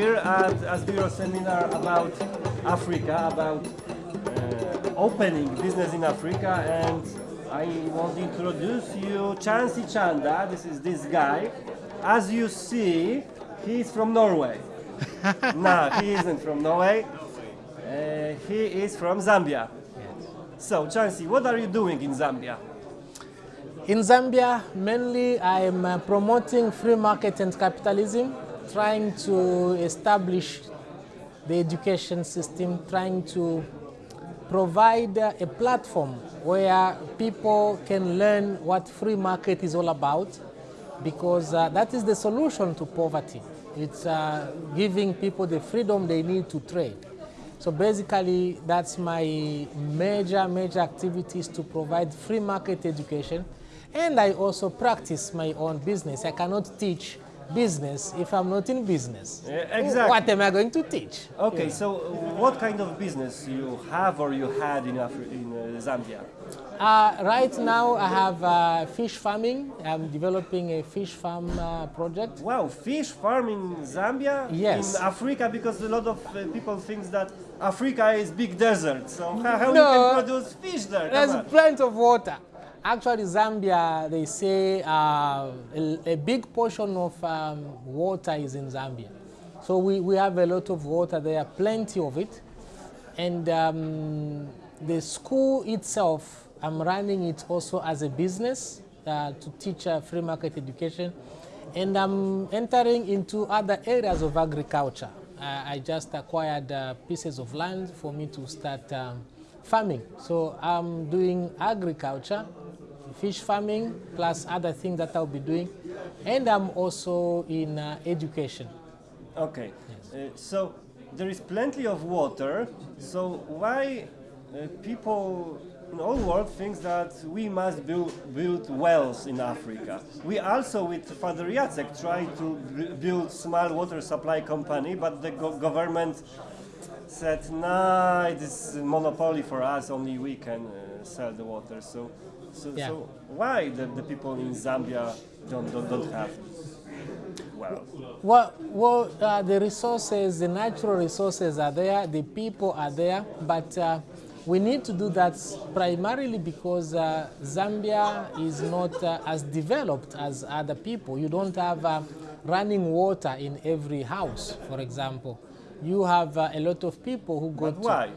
here at Asbiro seminar about Africa, about uh, opening business in Africa, and I want to introduce you Chansi Chanda. This is this guy. As you see, he is from Norway. no, he isn't from Norway. Uh, he is from Zambia. So, Chansi, what are you doing in Zambia? In Zambia, mainly I'm uh, promoting free market and capitalism, trying to establish the education system, trying to provide a platform where people can learn what free market is all about, because uh, that is the solution to poverty. It's uh, giving people the freedom they need to trade. So basically, that's my major, major activities to provide free market education. And I also practice my own business. I cannot teach business if I'm not in business. Yeah, exactly. What am I going to teach? Okay, so what kind of business you have or you had in, Afri in uh, Zambia? Uh, right now, I have uh, fish farming. I'm developing a fish farm uh, project. Wow, fish farm in Zambia? Yes. In Africa, because a lot of uh, people think that Africa is big desert. So how, how No. you can produce fish there? There's plenty of water. Actually, Zambia, they say uh, a, a big portion of um, water is in Zambia. So we, we have a lot of water there, are plenty of it. And um, the school itself, I'm running it also as a business uh, to teach uh, free market education. And I'm entering into other areas of agriculture. Uh, I just acquired uh, pieces of land for me to start um, farming. So I'm doing agriculture, fish farming, plus other things that I'll be doing. And I'm also in uh, education. Okay, uh, so there is plenty of water. So why uh, people in all world thinks that we must build, build wells in Africa? We also with Father Jacek try to build small water supply company, but the go- government said, nah, it is monopoly for us, only we can uh, sell the water. So, so, Yeah. so why the, the people in Zambia don't, don't, don't have wells? Well, well uh, the resources, the natural resources are there, the people are there, but uh, we need to do that primarily because uh, Zambia is not uh, as developed as other people. You don't have uh, running water in every house, for example. You have uh, a lot of people who go But to why?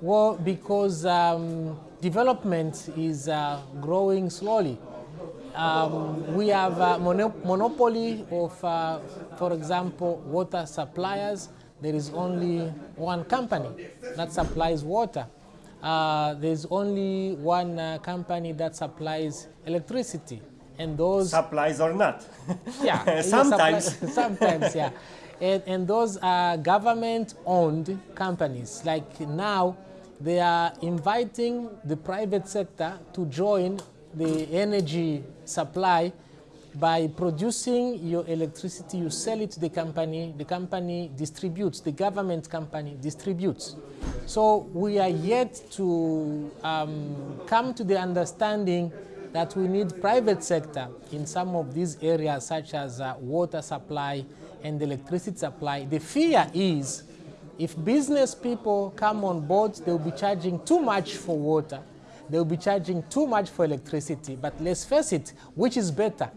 Well, because um, development is uh, growing slowly. Um, we have a mono- monopoly of, uh, for example, water suppliers. There is only one company that supplies water. Uh, there's only one uh, company that supplies electricity, and those Supplies or not? yeah, Sometimes. supply- sometimes, yeah. And, and those are government-owned companies. Like now, they are inviting the private sector to join the energy supply by producing your electricity, you sell it to the company, the company distributes, the government company distributes. So we are yet to um, come to the understanding that we need private sector in some of these areas such as uh, water supply and electricity supply. The fear is if business people come on board, they'll be charging too much for water. They'll be charging too much for electricity. But let's face it, which is better?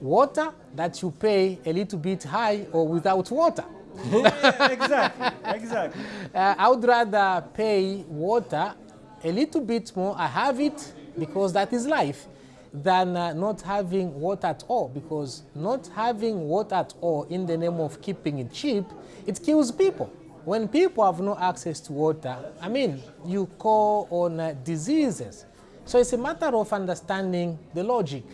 Water that you pay a little bit high or without water? Yeah, exactly, exactly. Uh, I would rather pay water a little bit more. I have it because that is life, than uh, not having water at all. Because not having water at all in the name of keeping it cheap, it kills people. When people have no access to water, I mean, you call on uh, diseases. So it's a matter of understanding the logic,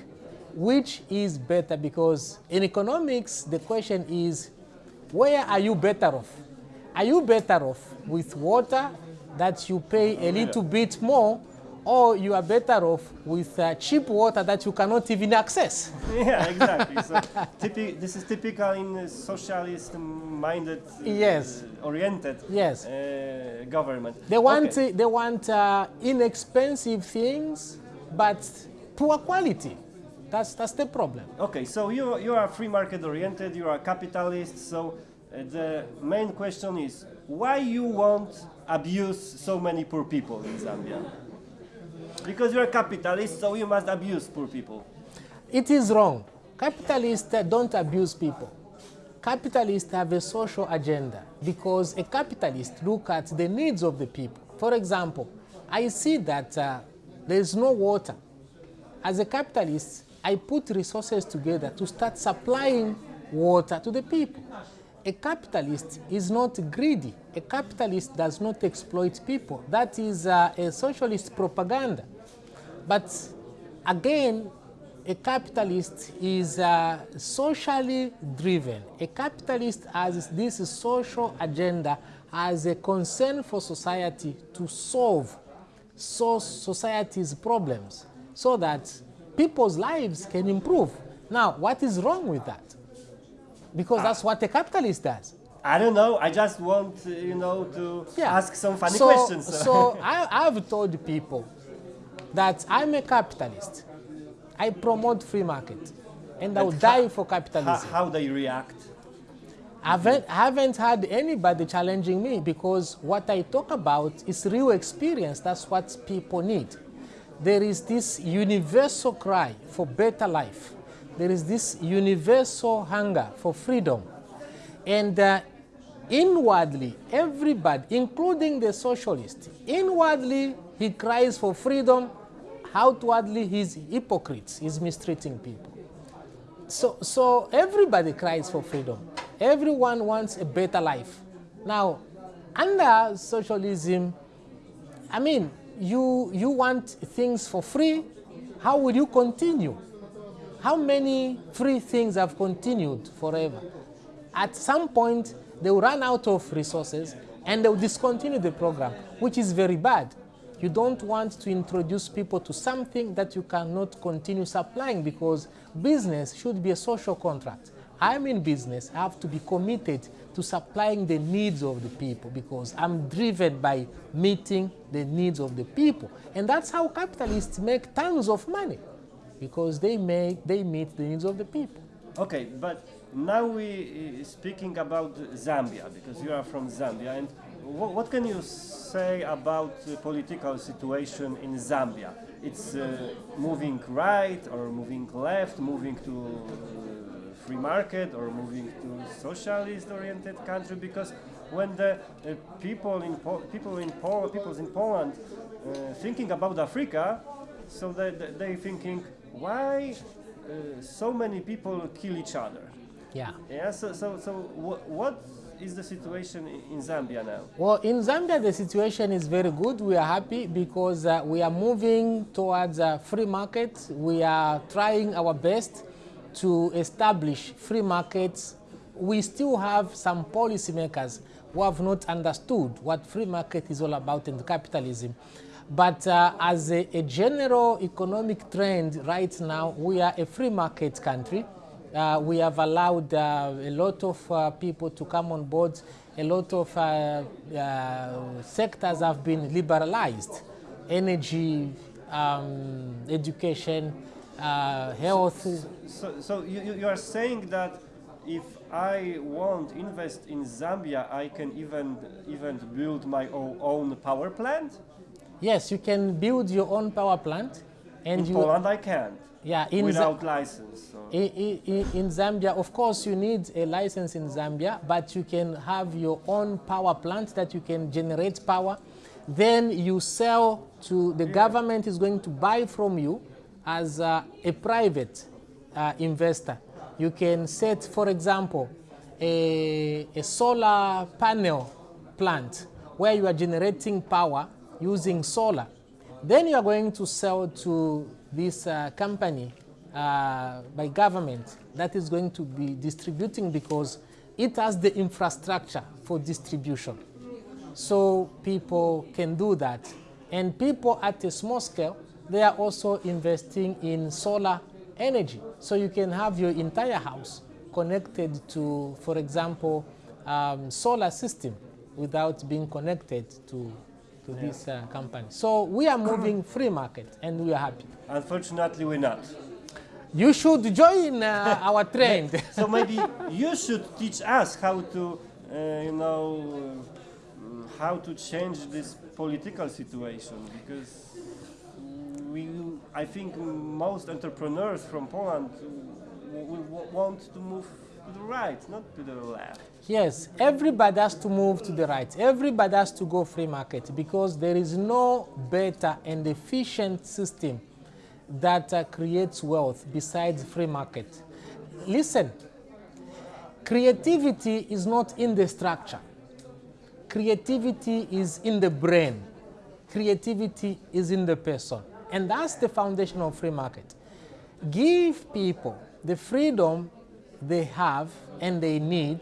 which is better because in economics, the question is, where are you better off? Are you better off with water that you pay a little bit more, or you are better off with uh, cheap water that you cannot even access? Yeah, exactly. So this is typical in socialist-minded, uh, Yes. oriented Yes. uh, government. They want, Okay. they want uh, inexpensive things, but poor quality. That's, that's the problem. Okay, so you you are free market oriented. You are a capitalist. So uh, the main question is why you won't abuse so many poor people in Zambia? Because you're a capitalist, so you must abuse poor people. It is wrong. Capitalists don't abuse people. Capitalists have a social agenda because a capitalist look at the needs of the people. For example, I see that uh, there is no water. As a capitalist, I put resources together to start supplying water to the people. A capitalist is not greedy. A capitalist does not exploit people. That is uh, a socialist propaganda. But again, a capitalist is uh, socially driven. A capitalist has this social agenda as a concern for society to solve so society's problems so that people's lives can improve. Now, what is wrong with that? Because that's what a capitalist does. I don't know. I just want, uh, you know, to Yeah. ask some funny so, questions. so I, I've told people that I'm a capitalist. I promote free market, and I will die for how, capitalism. how they react? I haven't, haven't had anybody challenging me because what I talk about is real experience. That's what people need. There is this universal cry for better life. There is this universal hunger for freedom. And uh, inwardly, everybody, including the socialist, inwardly he cries for freedom. Outwardly, he's hypocrites. He's mistreating people. So, so everybody cries for freedom. Everyone wants a better life. Now, under socialism, I mean, you, you want things for free. How will you continue? How many free things have continued forever? At some point, they will run out of resources and they will discontinue the program, which is very bad. You don't want to introduce people to something that you cannot continue supplying because business should be a social contract. I'm in business, I have to be committed to supplying the needs of the people because I'm driven by meeting the needs of the people. And that's how capitalists make tons of money because they, make, they meet the needs of the people. Okay, but now we uh, speaking about Zambia because you are from Zambia, and wh- what can you say about the political situation in Zambia? It's uh, moving right or moving left, moving to uh, free market or moving to socialist-oriented country? Because when the people in po- people in people in Poland thinking about Africa, so they, they thinking why uh, so many people kill each other. Yeah. Yeah. So so so wh- what is the situation in Zambia now? Well, in Zambia, the situation is very good. We are happy because uh, we are moving towards a free market. We are trying our best to establish free markets. We still have some policymakers who have not understood what free market is all about and capitalism. But uh, as a, a general economic trend right now, we are a free market country. Uh, we have allowed uh, a lot of uh, people to come on board. A lot of uh, uh, sectors have been liberalized. Energy, um, education, health. So so you, you- you are saying that if I want invest in Zambia, I can even even build my own power plant. Yes, you can build your own power plant. And In you, Poland, I can't yeah, in, without license. So. in, in, in Zambia, of course, you need a license in Zambia, but you can have your own power plant that you can generate power. Then you sell to the government is going to buy from you as uh, a private uh, investor. You can set, for example, a, a solar panel plant where you are generating power using solar. Then you are going to sell to this uh, company uh, by government that is going to be distributing because it has the infrastructure for distribution. So people can do that. And people at a small scale, they are also investing in solar energy. So you can have your entire house connected to, for example, um, solar system without being connected to, to this uh, company. So we are moving free market and we are happy. Unfortunately, we're not. You should join uh, our trend. So maybe you should teach us how to uh, you know, uh, how to change this political situation because we, I think most entrepreneurs from Poland will want to move to the right, not to the left. Yes, everybody has to move to the right. Everybody has to go free market because there is no better and efficient system that uh, creates wealth besides free market. Listen, creativity is not in the structure. Creativity is in the brain. Creativity is in the person. And that's the foundation of free market. Give people the freedom they have and they need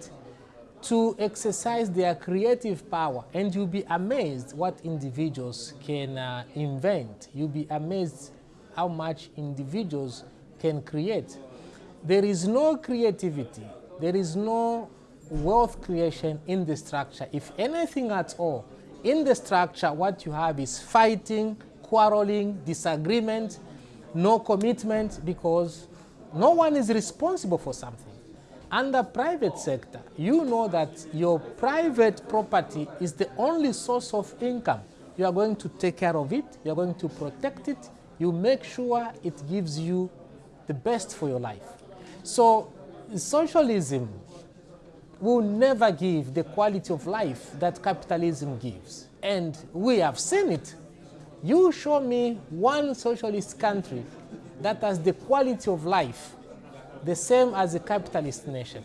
to exercise their creative power and you'll be amazed what individuals can uh, invent. You'll be amazed how much individuals can create. There is no creativity, there is no wealth creation in the structure. If anything at all, in the structure what you have is fighting, quarreling, disagreement, no commitment because no one is responsible for something. Under private sector, you know that your private property is the only source of income. You are going to take care of it, you are going to protect it, you make sure it gives you the best for your life. So socialism will never give the quality of life that capitalism gives. And we have seen it. You show me one socialist country that has the quality of life the same as a capitalist nation.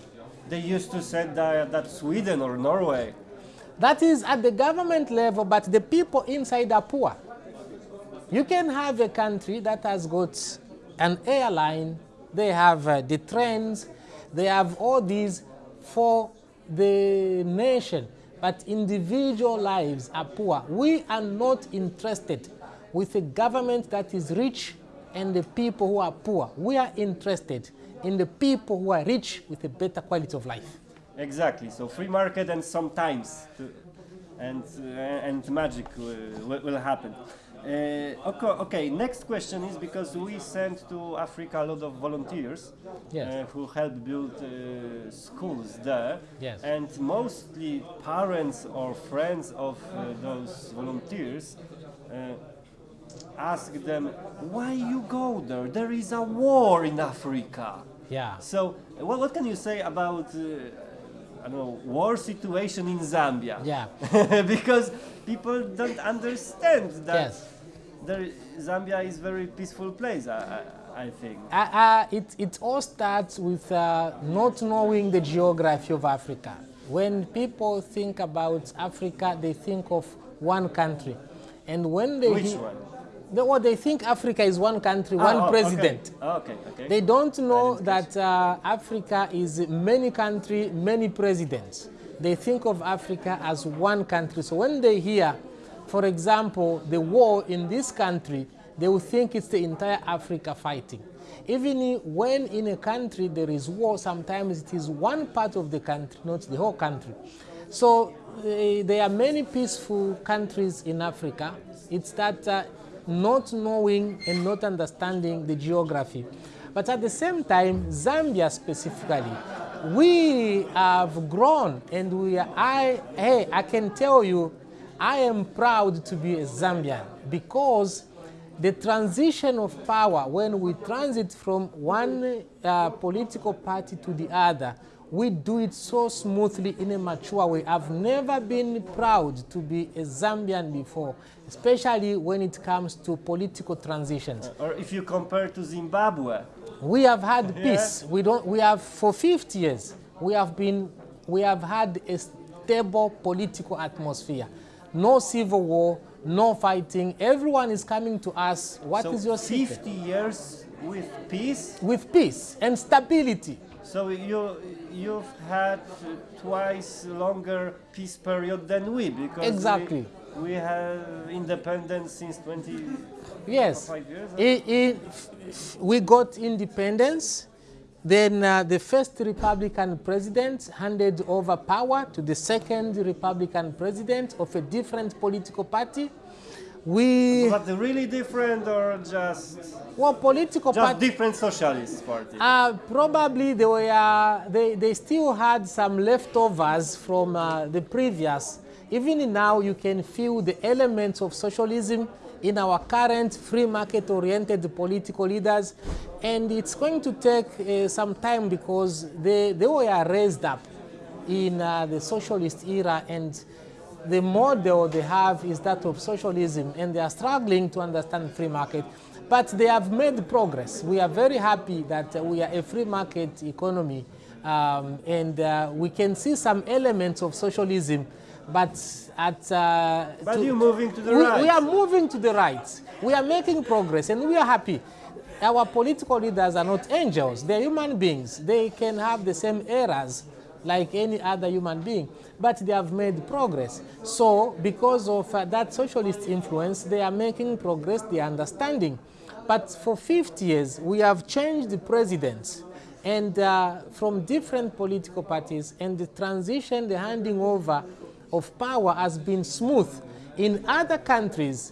They used to say that, that Sweden or Norway. That is at the government level, but the people inside are poor. You can have a country that has got an airline, they have uh, the trains, they have all these for the nation, but individual lives are poor. We are not interested with a government that is rich and the people who are poor. We are interested in the people who are rich with a better quality of life. Exactly. So free market and sometimes to, and uh, and magic will, will happen. Uh, okay, okay, next question is because we sent to Africa a lot of volunteers yes. uh, who help build uh, schools there. Yes. And mostly parents or friends of uh, those volunteers uh, ask them, why you go there? There is a war in Africa. Yeah. So, what, what can you say about, uh, I don't know, war situation in Zambia? Yeah. because people don't understand that yes. there, Zambia is very peaceful place. I, I, I think. Uh, uh, it, it all starts with uh, not knowing the geography of Africa. When people think about Africa, they think of one country. And when they Which one? The, well, they think Africa is one country, Ah, one oh, president. Okay, okay. okay. They don't know that uh, Africa is many country, many presidents. They think of Africa as one country. So when they hear, for example, the war in this country, they will think it's the entire Africa fighting. Even when in a country there is war, sometimes it is one part of the country, not the whole country. So uh, there are many peaceful countries in Africa. It's that uh, not knowing and not understanding the geography. But at the same time, Zambia specifically, we have grown and we are, I, hey, I can tell you, I am proud to be a Zambian because the transition of power, when we transit from one uh, political party to the other, we do it so smoothly in a mature way. I've never been proud to be a Zambian before, especially when it comes to political transitions. Uh, or if you compare to Zimbabwe, We have had peace. We don't. We have for 50 years. We have been. We have had a stable political atmosphere. No civil war. No fighting. Everyone is coming to us. What is so your 50 secret? years with peace. With peace and stability. So you you've had twice longer peace period than we because Exactly. we, we have independence since 20 Yes. years. We got independence. Then uh, the first Republican president handed over power to the second Republican president of a different political party. We, But really different or just well, political just parties, different socialist party. uh, probably they were, they, they still had some leftovers from uh, the previous. Even now, you can feel the elements of socialism in our current free market oriented political leaders. And it's going to take uh, some time because they, they were raised up in uh, the socialist era. And the model they have is that of socialism. And they are struggling to understand free market. But they have made progress. We are very happy that uh, we are a free market economy. Um, and uh, we can see some elements of socialism but at uh, But to- you're moving to the we, right. we are moving to the right we are making progress and we are happy our political leaders are not angels they're human beings they can have the same errors like any other human being, but they have made progress. So, because of uh, that socialist influence, they are making progress, they are understanding. But for 50 years, we have changed the presidents and uh, from different political parties, and the transition, the handing over of power has been smooth. In other countries,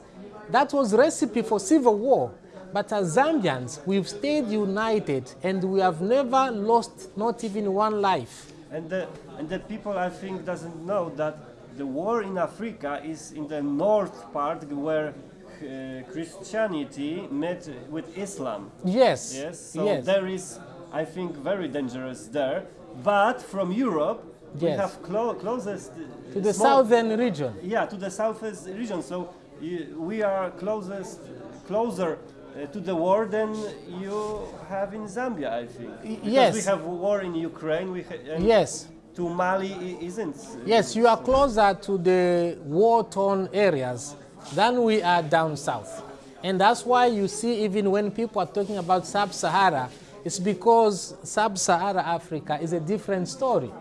that was recipe for civil war. But as Zambians, we've stayed united and we have never lost not even one life. And the, and the people, I think, doesn't know that the war in Africa is in the north part where uh, Christianity met with Islam. Yes. Yes, so yes. there is, I think, very dangerous there. But from Europe, we have clo- closest uh, to the southern region. Yeah, to the southwest region. So you, we are closest, closer uh, to the war than you have in Zambia, I think. Because yes. we have war in Ukraine. We ha- Yes. To Mali isn't. Yes, you are closer to the war-torn areas than we are down south. And that's why you see even when people are talking about sub-Sahara, it's because sub-Sahara Africa is a different story.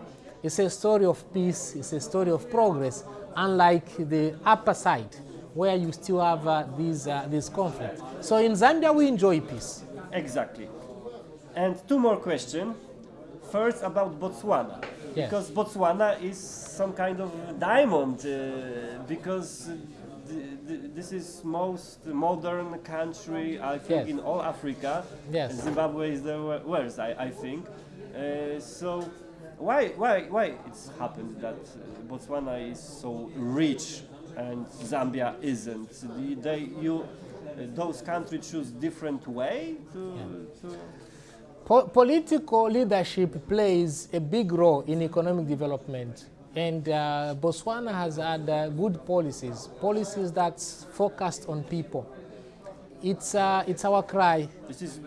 It's a story of peace, it's a story of progress, unlike the upper side, where you still have uh, these, uh, this conflict. So in Zambia, we enjoy peace. Exactly. And two more questions. First about Botswana. Yes. Because Botswana is some kind of diamond, uh, because th- th- this is most modern country, I think, Yes. in all Africa. Yes. Zimbabwe is the worst, I, I think. Uh, so why, why, why it's happened that Botswana is so rich and Zambia isn't? The- They, you, those countries choose different way to, to Po- political leadership plays a big role in economic development. And uh, Botswana has had uh, good policies, policies that's focused on people. It's, uh, it's our cry. This is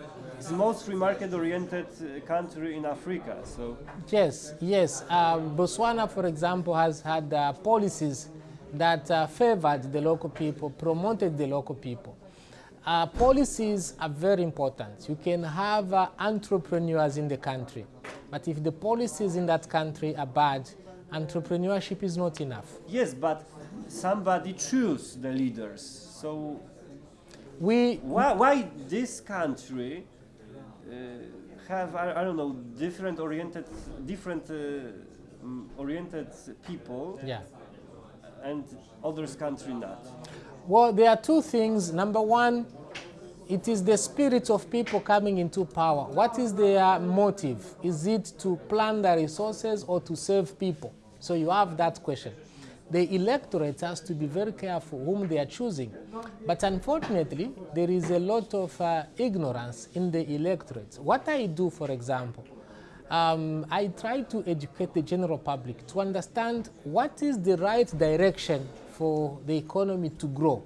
it's the most market-oriented uh, country in Africa. So Yes, yes. Um, Botswana, for example, has had uh, policies that uh, favored the local people, promoted the local people. Uh, policies are very important. You can have uh, entrepreneurs in the country, but if the policies in that country are bad, entrepreneurship is not enough. yes, but somebody choose the leaders. So We, why, why this country have I, I don't know different oriented different uh, oriented people yeah. and others country not? Well, there are two things. Number one, it is the spirit of people coming into power. What is their motive? Is it to plan the resources or to serve people? So you have that question. The electorate has to be very careful whom they are choosing. But unfortunately, there is a lot of uh, ignorance in the electorate. What I do, for example, um, I try to educate the general public to understand what is the right direction for the economy to grow.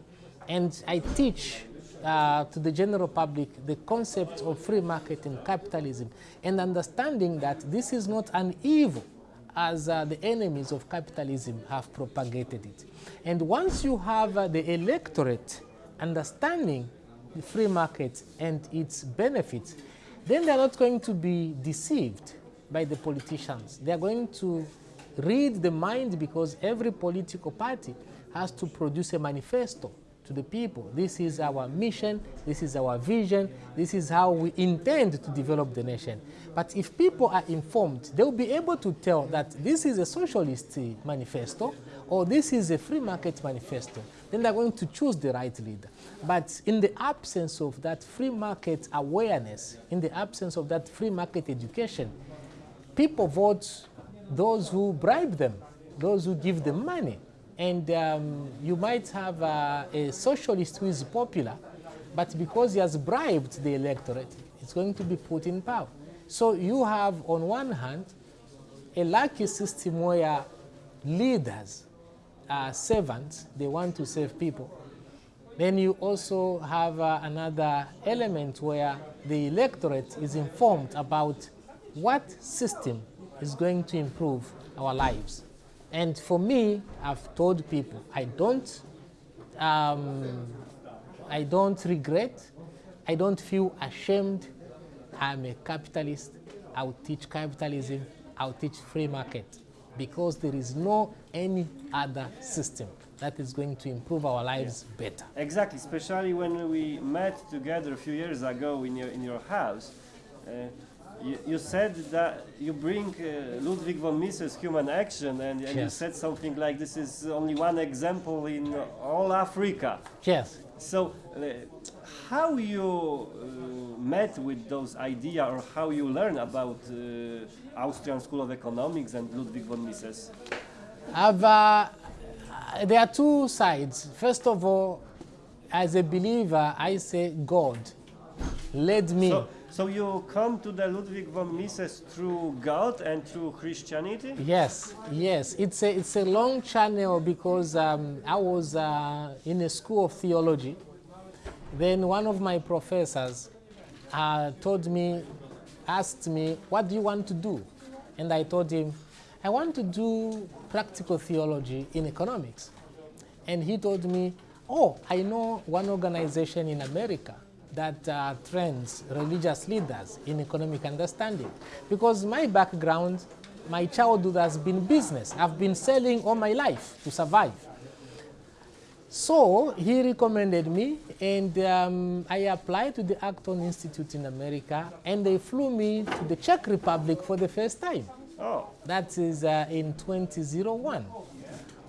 And I teach uh, to the general public the concept of free market and capitalism and understanding that this is not an evil as uh, the enemies of capitalism have propagated it. And once you have uh, the electorate understanding the free market and its benefits, then they're not going to be deceived by the politicians. They're going to read the mind because every political party has to produce a manifesto to the people. This is our mission, this is our vision, this is how we intend to develop the nation. But if people are informed, they'll be able to tell that this is a socialist uh, manifesto or this is a free market manifesto. then they're going to choose the right leader. But in the absence of that free market awareness, in the absence of that free market education, people vote those who bribe them, those who give them money. And um, you might have a socialist who is popular, but because he has bribed the electorate, it's going to be put in power. So you have, on one hand, a lucky system where leaders are servants, they want to serve people. Then you also have uh, another element where the electorate is informed about what system is going to improve our lives. And for me, I've told people, I don't, um, I don't regret, I don't feel ashamed. I'm a capitalist. I'll teach capitalism. I'll teach free market because there is no any other system that is going to improve our lives yeah. better. Exactly, especially when we met together a few years ago in your, in your house. Uh, you, you, said that you bring uh, Ludwig von Mises' human action, and, and yes. you said something like this is only one example in all Africa. Yes. So, uh, how you uh, met with those ideas, or how you learn about uh, Austrian School of Economics and Ludwig von Mises? Uh, there are two sides. First of all, as a believer, I say God led me. So, so you come to the Ludwig von Mises through God and through Christianity? Yes, yes. It's a, it's a long channel because um, I was uh, in a school of theology. Then one of my professors uh, told me, asked me, what do you want to do? And I told him, I want to do practical theology in economics. And he told me, oh, I know one organization in America that uh, trains religious leaders in economic understanding. Because my background, my childhood has been business. I've been selling all my life to survive. So he recommended me, and um, I applied to the Acton Institute in America, and they flew me to the Czech Republic for the first time. Oh. That is uh, in 2001.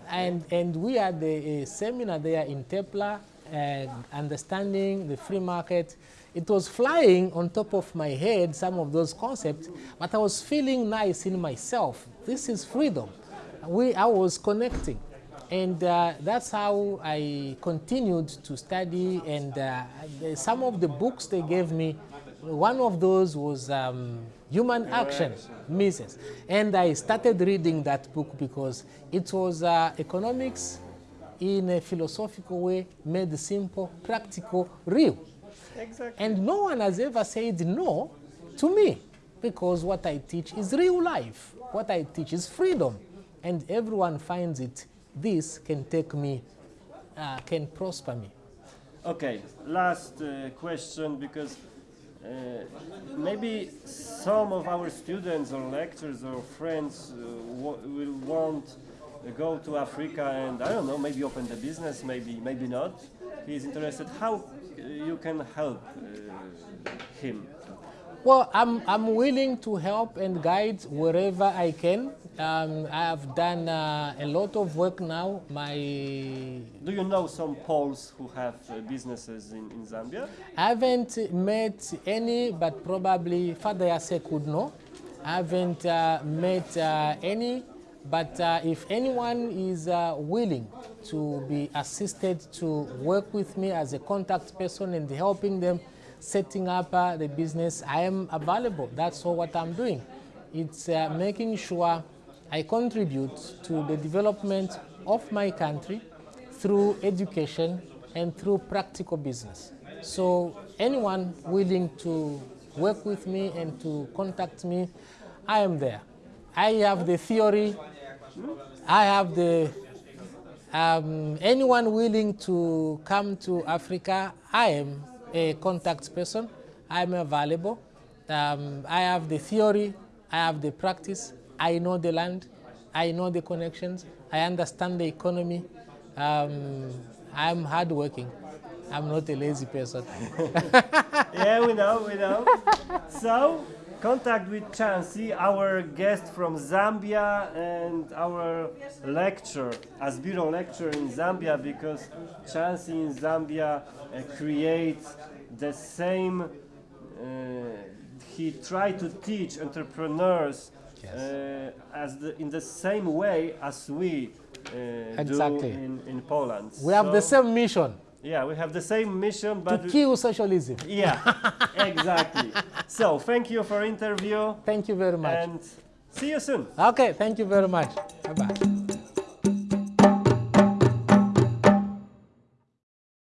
And, and we had a, a seminar there in Tepla, understanding the free market. It was flying on top of my head, some of those concepts, but I was feeling nice in myself. This is freedom. We, I was connecting. And uh, that's how I continued to study. And uh, some of the books they gave me, one of those was um, Human Action, Mises. And I started reading that book because it was uh, economics in a philosophical way, made simple, practical, real. Exactly. And no one has ever said no to me because what I teach is real life. What I teach is freedom. And everyone finds it this can take me, uh, can prosper me. Okay, last uh, question because uh, maybe some of our students or lecturers or friends uh, will want to go to Africa and I don't know, maybe open the business, maybe maybe not. He is interested. How uh, you can help uh, him? Well, I'm, I'm willing to help and guide wherever I can. Um, I've done uh, a lot of work now. My Do you know some Poles who have uh, businesses in, in Zambia? I haven't met any, but probably Father Jacek could know. I haven't uh, met uh, any, but uh, if anyone is uh, willing to be assisted to work with me as a contact person and helping them setting up uh, the business, I am available. That's all what I'm doing. It's uh, making sure I contribute to the development of my country through education and through practical business. So anyone willing to work with me and to contact me, I am there. I have the theory, I have the, um, anyone willing to come to Africa, I am a contact person. I'm available. Um, I have the theory, I have the practice, I know the land, I know the connections, I understand the economy. Um, I'm hardworking. I'm not a lazy person. yeah, we know, we know. So, contact with Chansi, our guest from Zambia and our lecture, Asbiro lecture in Zambia, because Chansi in Zambia uh, creates the same, uh, he tried to teach entrepreneurs Yes. uh, as the, in the same way as we uh, Exactly. do in, in Poland. We have the same mission Yeah, we have the same mission, but to kill socialism. yeah, exactly. So thank you for interview Thank you very much. and see you soon. Okay, thank you very much. Bye bye.